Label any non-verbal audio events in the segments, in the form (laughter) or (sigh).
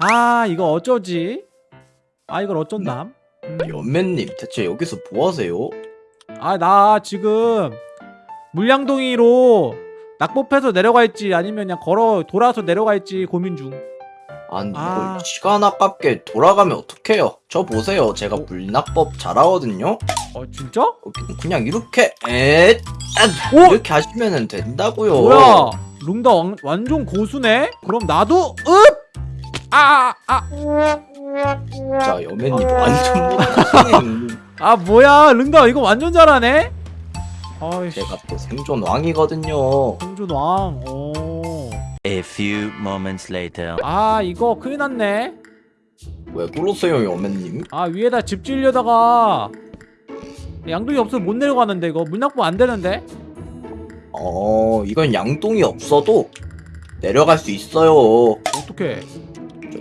아 이거 어쩌지? 아 이걸 어쩐담? 연맨님 대체 여기서 뭐하세요? 아 나 지금 물량동이로 낙법해서 내려갈지 아니면 그냥 걸어 돌아서 내려갈지 고민 중. 아니 이걸 아. 시간 아깝게 돌아가면 어떡해요 저 보세요 제가 어? 물납법 잘하거든요 어 진짜? 여기는 그냥 이렇게 에 오! 이렇게 하시면 된다고요 뭐야? 룽다 완, 완전 고수네? 그럼 나도 읍! 아! 아! 자 연맨님 완전 못하시네 아 뭐야 룽다 이거 완전 잘하네? 아이씨 제가 또 생존 왕이거든요 홍준 왕 오. A few moments later. 아 이거 큰일 났네 왜 그러세요 연맨님? 아 위에다 집 지으려다가 양동이 없어서 못 내려가는데 이거 물 납부 안 되는데? 어 이건 양동이 없어도 내려갈 수 있어요 어떡해 저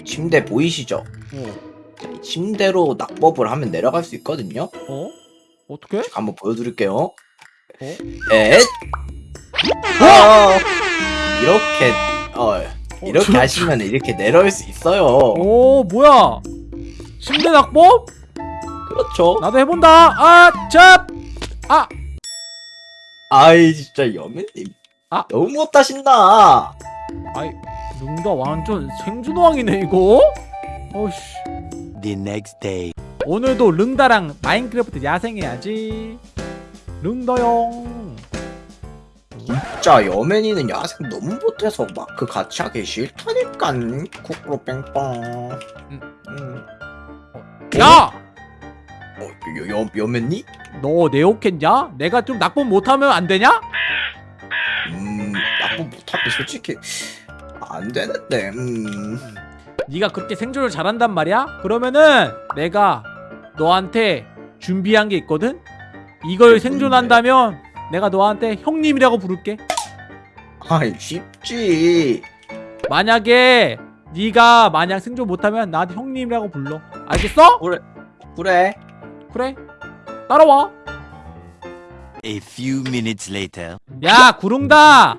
침대 보이시죠? 어? 자, 이 침대로 낙법을 하면 내려갈 수 있거든요 어? 제가 한번 보여드릴게요 어? 넷 어! 이렇게 어 이렇게 저- 하시면 이렇게 내려올 수 있어요 오 뭐야 침대 낙법? 그렇죠 나도 해본다 아! 찹! 아! 아이 진짜 여맨님 아. 너무 못하신다 아이 룽다 완전 생존왕이네 이거? 어이씨 The next day. 오늘도 릉다랑 마인크래프트 야생해야지 릉다용 진짜 여맨이는 야생 너무 못해서 마크 같이 하기 싫다니까 쿠쿠로 뺑빵 음. 음. 야! 어, 여, 여, 여맨니? 너 내욕했냐? 내가 좀 낙법 못하면 안 되냐? 음 나쁜 못하기 솔직히 안 되는데 음. 네가 그렇게 생존을 잘한단 말이야? 그러면은 내가 너한테 준비한 게 있거든? 이걸 생존한다면 내가 너한테 형님이라고 부를게 아이 쉽지 만약에 네가 만약 생존 못하면 나한테 형님이라고 불러 알겠어? 그래 그래 따라와 A few minutes later. 야 구릉다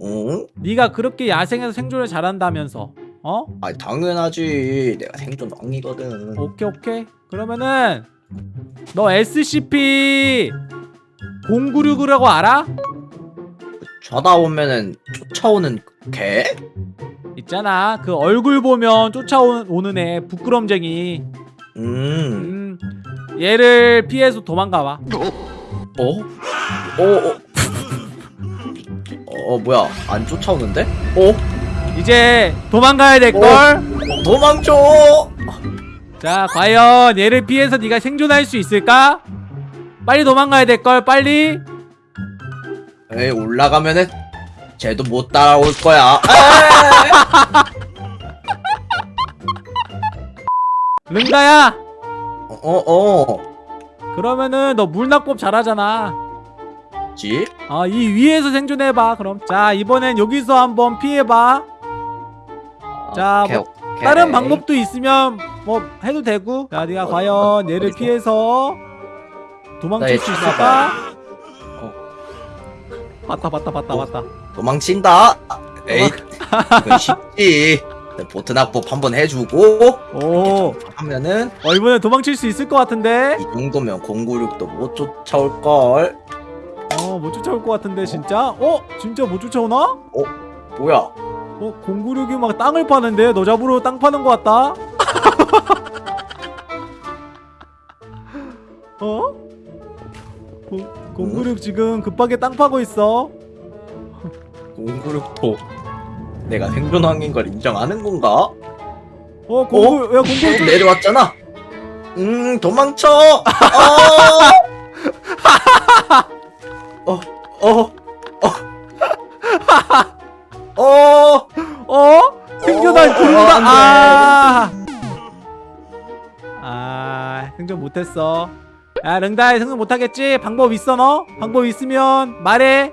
어? 네가 그렇게 야생에서 생존을 잘한다면서 어? 아 당연하지 내가 생존 왕이거든 오케이 오케이 그러면은 너 SCP 096이라고 알아? 쳐다보면은 쫓아오는 개? 있잖아 그 얼굴 보면 쫓아오는 애 부끄럼쟁이 음 음 얘를 피해서 도망가봐 어? 어? 어? 어 뭐야? 안 쫓아오는데? 어? 이제 도망가야 될걸? 어, 도망쳐! 자 과연 얘를 피해서 네가 생존할 수 있을까? 빨리 도망가야 될걸 빨리! 에이 올라가면은 쟤도 못 따라올 거야. 른다야! (laughs) 어어. 그러면은 너 물낙법 잘하잖아 지? 아 이 위에서 생존해봐 그럼 자 이번엔 여기서 한번 피해봐 자, 오케이, 뭐, 오케이. 다른 방법도 있으면 뭐 해도 되고 자 네가 어, 과연 얘를 어디서? 피해서 도망칠 수 있을까? 어. 봤다 봤다 봤다 어. 봤다 도망친다 에이 이건 쉽지 보트 낙법 한번 해주고 오 하면은 어, 이번엔 도망칠 수 있을 것 같은데 이 정도면 096도 못 쫓아올걸 어못 쫓아올 것 같은데 진짜? 어? 진짜 못 쫓아오나? 뭐야 어? 096이 막 땅을 파는데 너 잡으러 땅 파는 것 같다? (laughs) 어? 096 지금 급하게 땅 파고 있어 096도 내가 생존왕인 걸 인정하는 건가? 어? 096야 어, 096 내려왔잖아 음 도망쳐 어! (laughs) 어! 어! 어! (laughs) 어! 어? 생존할 어, 구른다 안 돼. 아! 아 생존 못했어 야 릉다이 생존 못하겠지? 방법 있어 너? 방법 있으면 말해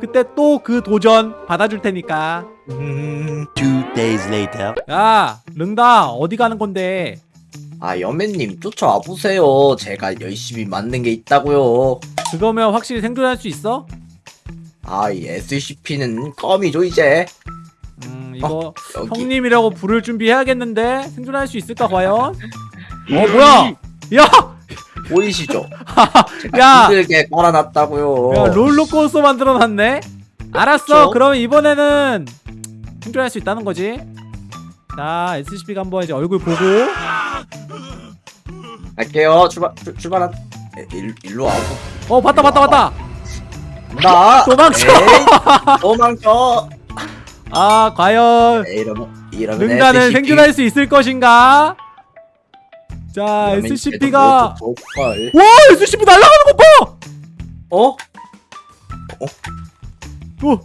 그때 또 그 도전 받아줄 테니까 음... Two days later. 야 릉다 어디 가는 건데 아 여맨님 쫓아와 보세요 제가 열심히 만든 게 있다고요 그거면 확실히 생존할 수 있어? 아 이 SCP는 껌이죠 이제 음 이거 여기. 형님이라고 부를 준비해야겠는데 생존할 수 있을까 과연? 어 뭐야? 야! 보이시죠? (laughs) 야! 힘들게 깔아놨다고요. 야 롤러코스터 만들어놨네. 알았어. 그쵸? 그러면 이번에는 생존할 수 있다는 거지. 자 SCP가 한번 이제 얼굴 보고. 갈게요. 출발 출, 출발한. 에, 일, 일로 와고. 어 봤다 봤다 봤다. 나 도망쳐. 에이, 도망쳐. 아 과연 에이, 이러면 이러면 능가는 SCP. 생존할 수 있을 것인가? 자 이러면 SCP가 쟤도 못 걸. 와 SCP 날아가는 거 봐. 어? 어,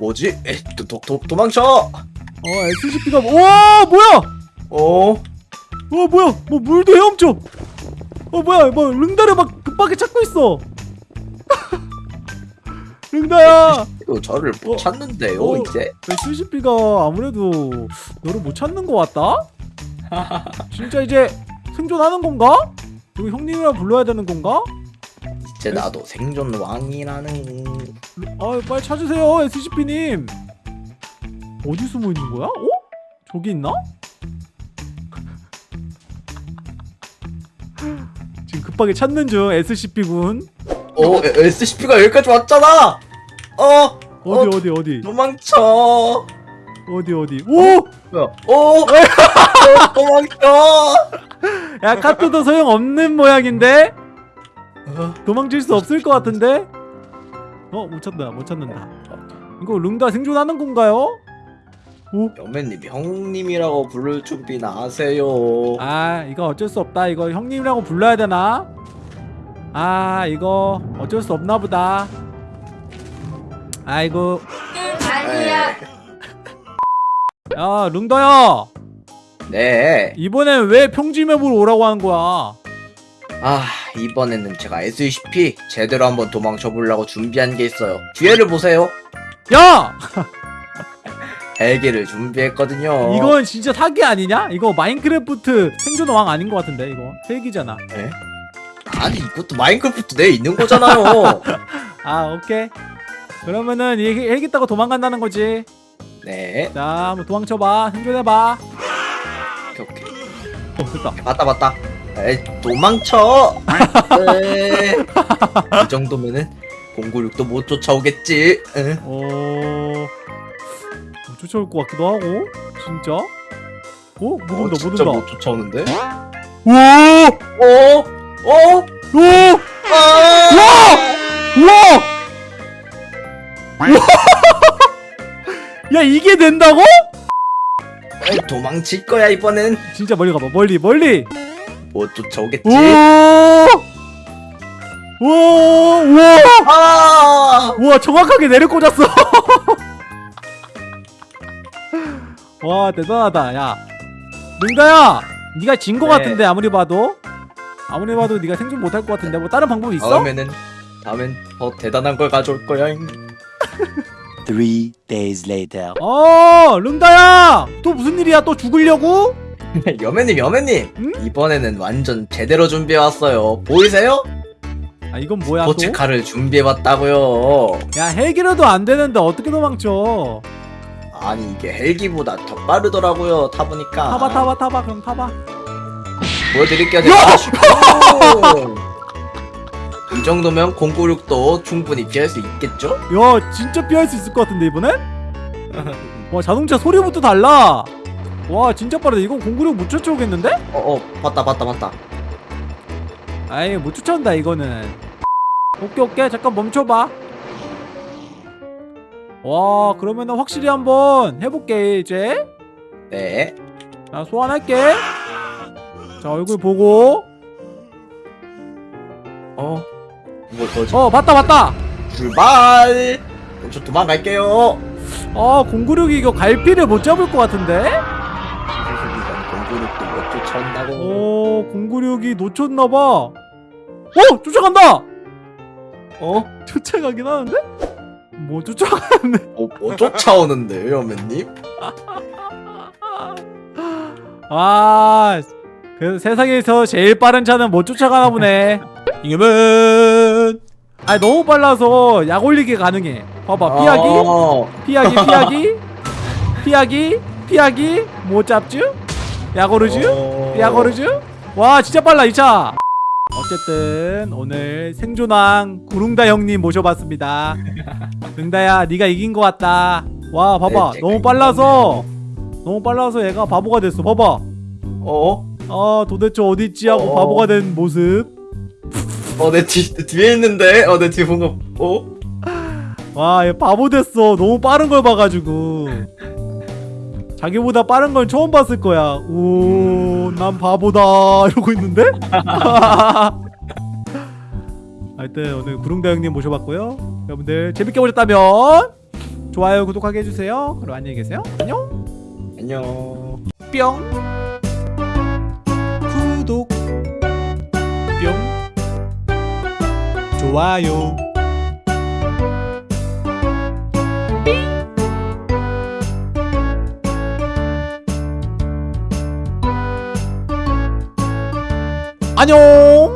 뭐지? 에이, 도, 도, 도, 도망쳐. 어 SCP가 와 뭐야? 어? 어 뭐야? 뭐 물도 헤엄쳐. 어 뭐야? 뭐 릉다를 막 급하게 찾고 있어. (laughs) 릉다야. 이거 저를 못 어. 찾는데요 어. 이제. SCP가 아무래도 너를 못 찾는 것 같다? (laughs) 진짜 이제 생존하는 건가? 이거 형님이라 불러야 되는 건가? 이제 나도 생존 왕이라는. 아 빨리 찾으세요 SCP님 어디 숨어 있는 거야? 어? 저기 있나? (laughs) 급하게 찾는 중 SCP군 어 SCP가 여기까지 왔잖아. 어 어디 어 디 어디 도망쳐. 어디 어디 오! 뭐야? 어? 어, 도망쳐. 야 카트도 소용 없는 모양인데? 어, 도망칠 수 없을 것 같은데? 어? 못 찾는다 못 찾는다 이거 룽다 생존하는 건가요? 오? 여매님 형님이라고 부를 준비나 하세요. 아 이거 어쩔 수 없다 이거 형님이라고 불러야 되나? 아 이거 어쩔 수 없나 보다 아이고 아니야. (laughs) 야 룽다야 네. 이번엔 왜 평지맵으로 오라고 하는 거야 아 이번에는 제가 SCP 제대로 한번 도망쳐 보려고 준비한 게 있어요. 뒤에를 보세요. 야! (laughs) 헬기를 준비했거든요. 이건 진짜 사기 아니냐? 이거 마인크래프트 생존 왕 아닌 것 같은데 이거 헬기잖아 아니 이것도 마인크래프트 내에 있는 거잖아요. (laughs) 아 오케이 그러면은 헬기 타고 도망간다는 거지 네. 자 한번 도망쳐봐 생존해봐 오케이 오케이. 어 됐다 맞다 맞다. 에이 도망쳐. 네. (laughs) 이 정도면은 096도 못 쫓아오겠지. 응. 어... 뭐 쫓아올 것 같기도 하고 진짜? 어? 못 어, 온다 못 온다 못 쫓아오는데? 오! 어? 어? 오! 아! 우와! 야 이게 된다고? 에이, 도망칠 거야 이번엔. 진짜 멀리 가봐 멀리 멀리 못 쫓아오겠지. 오! 우와! 우와! 아! 우와 정확하게 내려 꽂았어 (laughs) 와 대단하다 야 능다야 네가 진거 네. 같은데 아무리 봐도 아무리 봐도 네가 생존 못할 것 같은데 뭐 다른 방법 있어? 다음에는 다음엔 더 대단한 걸 가져올 거야. Three days later. 어 른다야 또 무슨 일이야 또 죽으려고? (laughs) 여매님 여매님 응? 이번에는 완전 제대로 준비해 왔어요. 보이세요? 아 이건 뭐야 또? 포츠카를 준비해 왔다고요. 야 헬기로도 안 되는데 어떻게 도망쳐 아니 이게 헬기보다 더 빠르더라고요. 타보니까. 타봐 타봐 타봐 그럼 타봐 보여드릴게요. 제가. (laughs) 슈! 이 정도면 096도 충분히 피할 수 있겠죠? 야 진짜 피할 수 있을 것 같은데 이번엔? (laughs) 와 자동차 소리부터 달라 와 진짜 빠르다 이건 공구력 못 쫓아오겠는데? 어어 봤다 봤다 봤다. 아이 못 쫓아온다 이거는 오케이 오케이 잠깐 멈춰봐 와 그러면 은 확실히 한번 해볼게 이제 네. 자 소환할게 자 얼굴 보고 어. 뭐 뭐지? 어 봤다 봤다 출발. 저 도망갈게요. 아 공구력이 이거 갈피를 못 잡을 것 같은데? 096도 못 쫓아온다고. 어 공구력이 놓쳤나봐 어 쫓아간다 어? (laughs) 쫓아가긴 하는데? 뭐 쫓아가는데 뭐, 뭐 쫓아오는데요, 여매님? 아, 그 세상에서 제일 빠른 차는 못 쫓아가나 보네. 이겨면. 아 너무 빨라서 약 올리기 가능해. 봐봐 피하기, 어, 피하기, 피하기. 피하기 피하기 못 잡쥬 야고르쥬 어... 야거르즈? 와 진짜 빨라 이 차. 어쨌든 오늘 생존왕 구릉다 형님 모셔봤습니다. 능다야 네가 이긴 것 같다. 와 봐봐 네, 너무 빨라서 너무 빨라서 얘가 바보가 됐어. 봐봐. 어? 아 도대체 어디 있지 하고 어. 바보가 된 모습. 어, 내 뒤, 내 뒤에 있는데? 어, 내 뒤에 뭔가, 어? 와얘 바보 됐어. 너무 빠른 걸 봐가지고. 자기보다 빠른 건 처음 봤을 거야. 오, 난 바보다 (laughs) 이러고 있는데? (laughs) 하여튼 오늘 구릉다 형님 모셔봤고요. 여러분들 재밌게 보셨다면 좋아요, 구독하게 해주세요. 그럼 안녕히 계세요. 안녕. 안녕. 뿅. 구독. 뿅. 좋아요. 안녕.